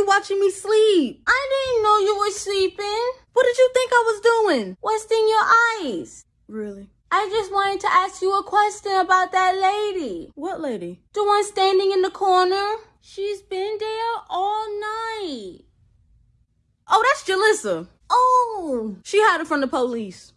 you watching me sleep? I didn't know you were sleeping. What did you think I was doing? What's your eyes? Really? I just wanted to ask you a question about that lady. What lady? The one standing in the corner. She's been there all night. Oh, that's Jalissa. Oh, She hiding from the police.